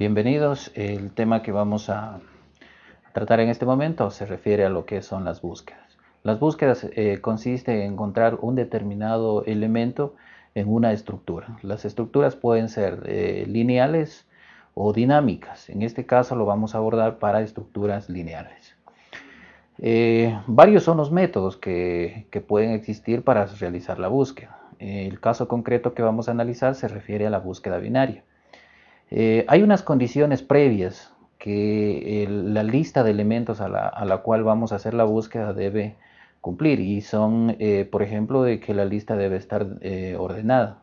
Bienvenidos. El tema que vamos a tratar en este momento se refiere a lo que son las búsquedas. Las búsquedas eh, consiste en encontrar un determinado elemento en una estructura. Las estructuras pueden ser eh, lineales o dinámicas. En este caso lo vamos a abordar para estructuras lineales. Eh, varios son los métodos que, pueden existir para realizar la búsqueda. El caso concreto que vamos a analizar se refiere a la búsqueda binaria. Eh, hay unas condiciones previas que la lista de elementos a la, cual vamos a hacer la búsqueda debe cumplir y son, eh, por ejemplo, de que la lista debe estar eh, ordenada,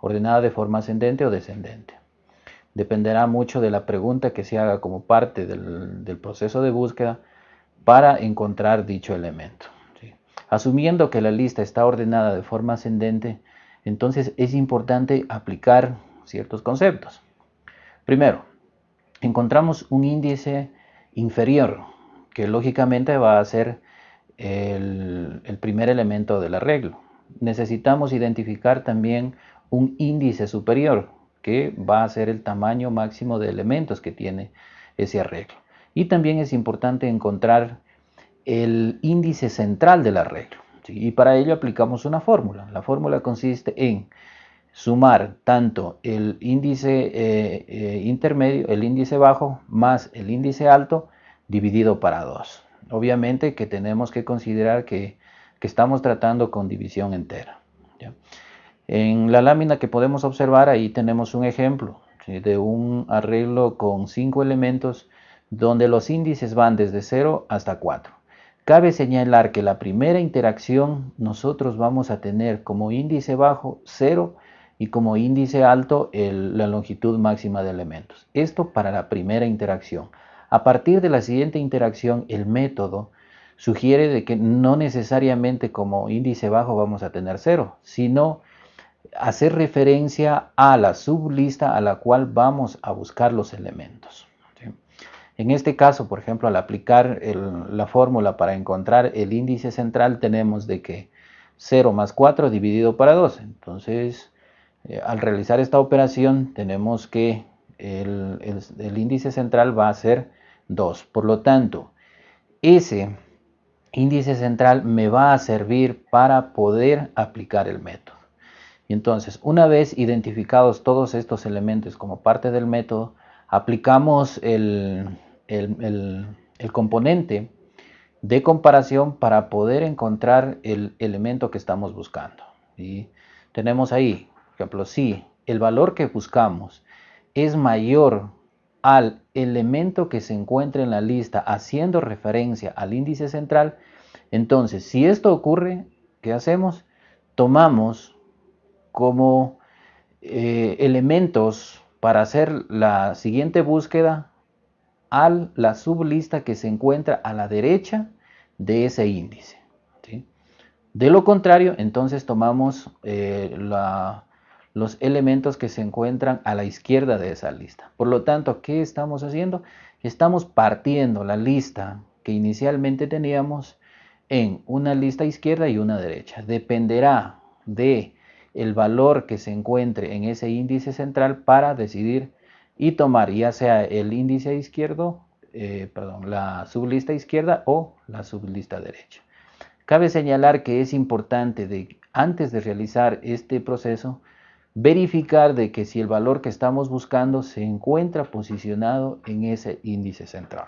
ordenada de forma ascendente o descendente. Dependerá mucho de la pregunta que se haga como parte del, proceso de búsqueda para encontrar dicho elemento. Asumiendo que la lista está ordenada de forma ascendente, entonces es importante aplicar ciertos conceptos. Primero, encontramos un índice inferior, que lógicamente va a ser el, primer elemento del arreglo. Necesitamos identificar también un índice superior, que va a ser el tamaño máximo de elementos que tiene ese arreglo. Y también es importante encontrar el índice central del arreglo. Y para ello aplicamos una fórmula. La fórmula consiste en sumar tanto el índice eh, eh, intermedio, el índice bajo, más el índice alto, dividido para 2. Obviamente que tenemos que considerar que, estamos tratando con división entera. En la lámina que podemos observar, ahí tenemos un ejemplo de un arreglo con 5 elementos donde los índices van desde 0 hasta 4. Cabe señalar que la primera interacción nosotros vamos a tener como índice bajo 0 y como índice alto la longitud máxima de elementos. Esto para la primera interacción. A partir de la siguiente interacción, el método sugiere de que no necesariamente como índice bajo vamos a tener cero, sino hacer referencia a la sublista a la cual vamos a buscar los elementos. En este caso, por ejemplo, al aplicar la fórmula para encontrar el índice central, tenemos de que 0 más 4 dividido para 2. Entonces, eh, al realizar esta operación tenemos que el, índice central va a ser 2. Por lo tanto, ese índice central me va a servir para poder aplicar el método. Entonces, una vez identificados todos estos elementos como parte del método, aplicamos el, el componente de comparación para poder encontrar el elemento que estamos buscando. Y tenemos ahí ejemplo, si el valor que buscamos es mayor al elemento que se encuentra en la lista haciendo referencia al índice central, entonces si esto ocurre, ¿qué hacemos? Tomamos como eh, elementos para hacer la siguiente búsqueda a la sublista que se encuentra a la derecha de ese índice. De lo contrario, entonces tomamos eh, la, los elementos que se encuentran a la izquierda de esa lista. Por lo tanto, ¿qué estamos haciendo? Estamos partiendo la lista que inicialmente teníamos en una lista izquierda y una derecha. Dependerá de el valor que se encuentre en ese índice central para decidir y tomar ya sea el índice izquierdo, eh, perdón, la sublista izquierda o la sublista derecha. Cabe señalar que es importante antes de realizar este proceso verificar de que si el valor que estamos buscando se encuentra posicionado en ese índice central.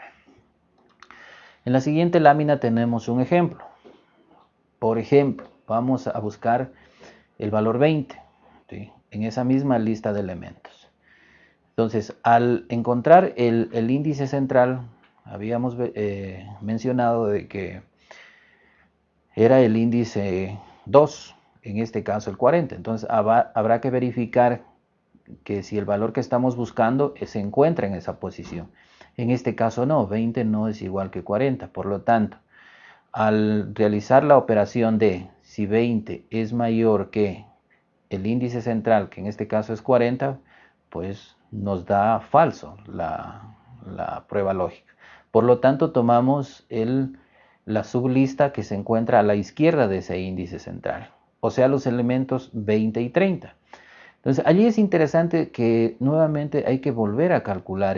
En la siguiente lámina tenemos un ejemplo. Por ejemplo, vamos a buscar el valor 20 en esa misma lista de elementos. Entonces, al encontrar el, índice central, habíamos eh, mencionado de que era el índice 2, en este caso el 40. Entonces habrá, que verificar que si el valor que estamos buscando se encuentra en esa posición. En este caso no, 20 no es igual que 40. Por lo tanto, al realizar la operación de si 20 es mayor que el índice central, que en este caso es 40, pues nos da falso la, prueba lógica. Por lo tanto, tomamos la sublista que se encuentra a la izquierda de ese índice central o sea los elementos 20 y 30. Entonces, allí es interesante que nuevamente hay que volver a calcular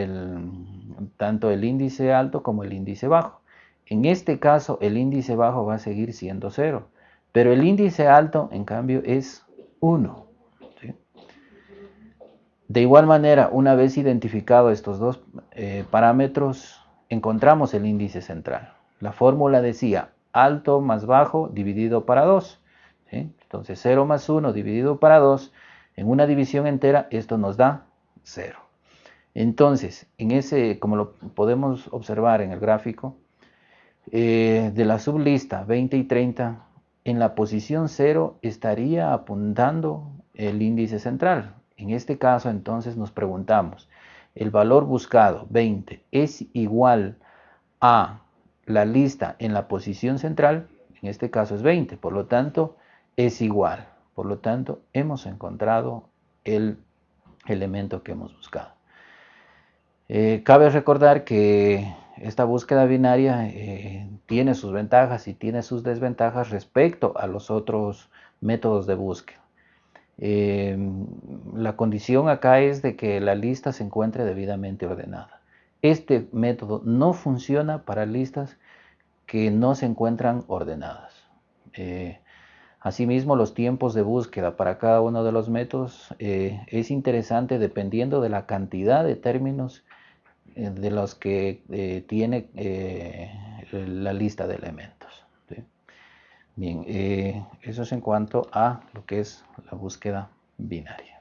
tanto el índice alto como el índice bajo. En este caso, el índice bajo va a seguir siendo 0, pero el índice alto, en cambio, es 1. De igual manera, una vez identificados estos dos eh, parámetros, encontramos el índice central. La fórmula decía alto más bajo dividido para 2. Entonces 0 más 1 dividido para 2, en una división entera esto nos da 0. Entonces, en ese, como lo podemos observar en el gráfico, eh, de la sublista 20 y 30, en la posición 0 estaría apuntando el índice central. En este caso, entonces, nos preguntamos, ¿el valor buscado 20 es igual a la lista en la posición central? En este caso es 20, por lo tanto, es igual. Por lo tanto, hemos encontrado el elemento que hemos buscado. Eh, cabe recordar que esta búsqueda binaria eh, tiene sus ventajas y tiene sus desventajas respecto a los otros métodos de búsqueda. Eh, la condición acá es de que la lista se encuentre debidamente ordenada. Este método no funciona para listas que no se encuentran ordenadas. Asimismo, los tiempos de búsqueda para cada uno de los métodos eh, es interesante dependiendo de la cantidad de términos eh, de los que eh, tiene la lista de elementos. Bien, eso es en cuanto a lo que es la búsqueda binaria.